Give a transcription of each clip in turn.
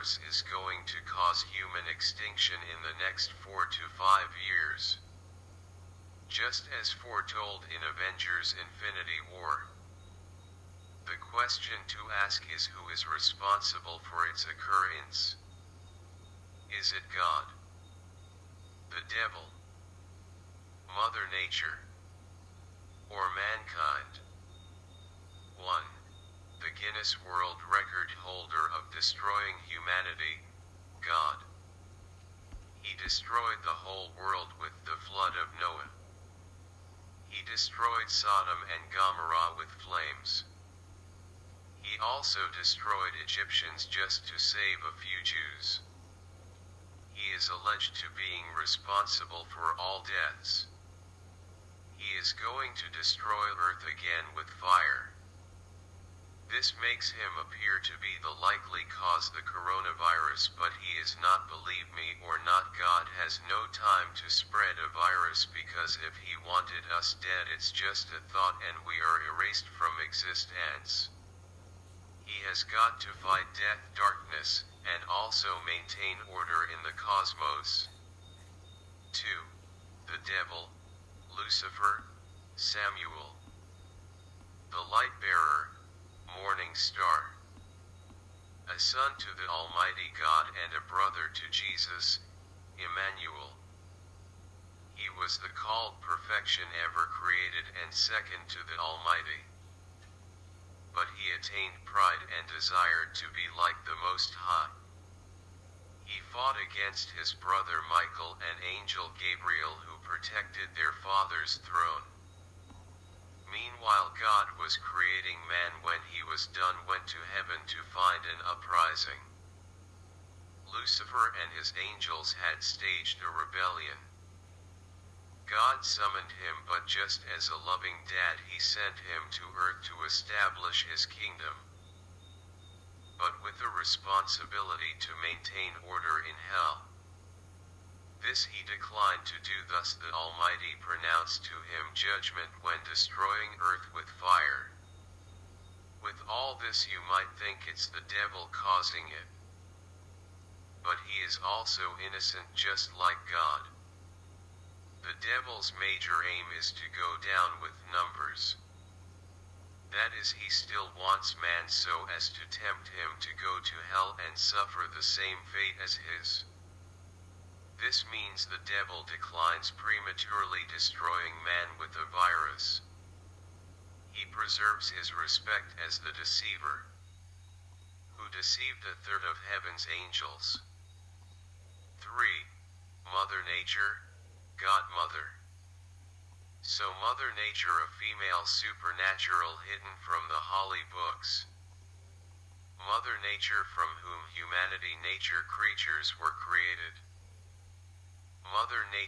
is going to cause human extinction in the next 4 to 5 years. Just as foretold in Avengers Infinity War. The question to ask is who is responsible for its occurrence? Is it God? The devil? Mother Nature? Or mankind? 1. The Guinness World Record holder of destroying humanity, God. He destroyed the whole world with the flood of Noah. He destroyed Sodom and Gomorrah with flames. He also destroyed Egyptians just to save a few Jews. He is alleged to being responsible for all deaths. He is going to destroy earth again with fire. This makes him appear to be the likely cause the coronavirus but he is not believe me or not God has no time to spread a virus because if he wanted us dead it's just a thought and we are erased from existence. He has got to fight death darkness, and also maintain order in the cosmos. 2. The devil, Lucifer, Samael. The morning star. A son to the Almighty God and a brother to Jesus, Emmanuel. He was the called perfection ever created and second to the Almighty. But he attained pride and desired to be like the Most High. He fought against his brother Michael and angel Gabriel who protected their father's throne. Meanwhile God was creating man when he was done went to heaven to find an uprising. Lucifer and his angels had staged a rebellion. God summoned him but just as a loving dad he sent him to earth to establish his kingdom. But with a responsibility to maintain order in hell. This he declined to do thus the Almighty pronounced to him judgment when destroying earth with fire. With all this you might think it's the devil causing it. But he is also innocent just like God. The devil's major aim is to go down with numbers. That is he still wants man so as to tempt him to go to hell and suffer the same fate as his. This means the devil declines prematurely destroying man with a virus. He preserves his respect as the deceiver, who deceived a third of heaven's angels. 3. Mother Nature, Godmother. So Mother Nature a female supernatural hidden from the holy books. Mother Nature from whom humanity nature creatures were created.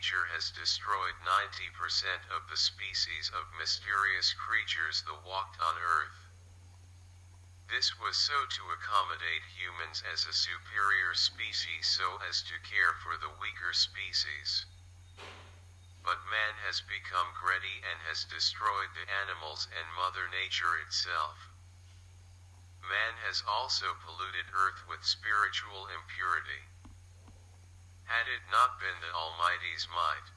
Nature has destroyed 90% of the species of mysterious creatures that walked on Earth. This was so to accommodate humans as a superior species so as to care for the weaker species. But man has become greedy and has destroyed the animals and Mother Nature itself. Man has also polluted Earth with spiritual impurity. Had it not been the Almighty's might,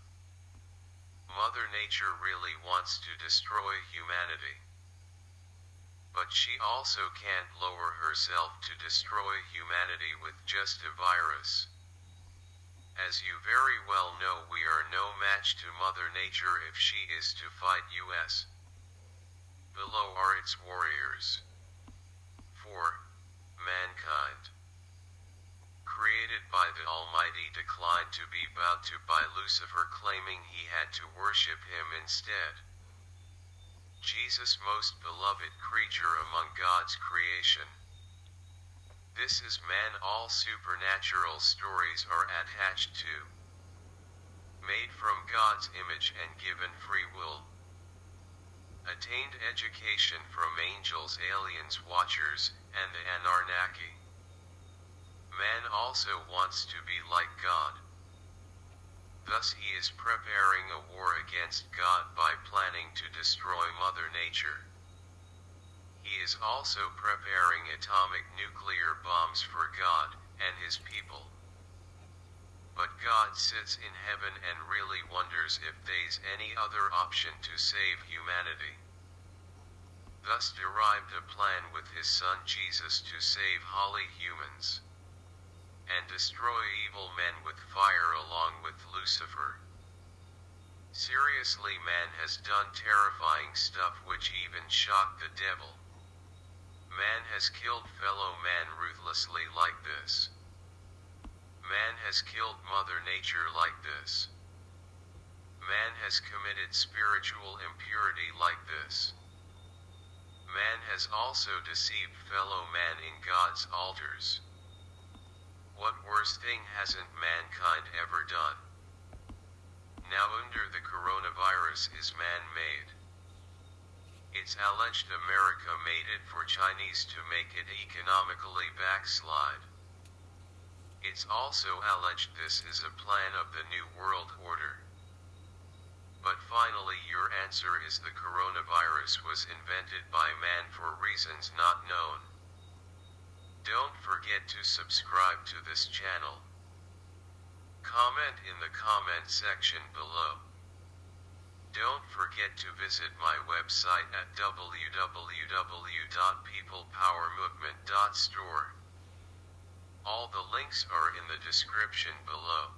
Mother Nature really wants to destroy humanity. But she also can't lower herself to destroy humanity with just a virus. As you very well know we are no match to Mother Nature if she is to fight us. Below are its warriors. 4. Mankind. Created by the Almighty declined to be bowed to by Lucifer claiming he had to worship him instead. Jesus most beloved creature among God's creation. This is man all supernatural stories are attached to. Made from God's image and given free will. Attained education from angels aliens watchers, and the Anunnaki. Also wants to be like God. Thus he is preparing a war against God by planning to destroy Mother Nature. He is also preparing atomic nuclear bombs for God, and his people. But God sits in heaven and really wonders if there's any other option to save humanity. Thus derived a plan with his son Jesus to save holy humans and destroy evil men with fire along with Lucifer. Seriously man has done terrifying stuff which even shocked the devil. Man has killed fellow man ruthlessly like this. Man has killed Mother Nature like this. Man has committed spiritual impurity like this. Man has also deceived fellow man in God's altars. What worse thing hasn't mankind ever done? Now under the coronavirus is man-made. It's alleged America made it for Chinese to make it economically backslide. It's also alleged this is a plan of the New World Order. But finally your answer is the coronavirus was invented by man for reasons not known. Don't forget to subscribe to this channel. Comment in the comment section below. Don't forget to visit my website at www.peoplepowermovement.store. All the links are in the description below.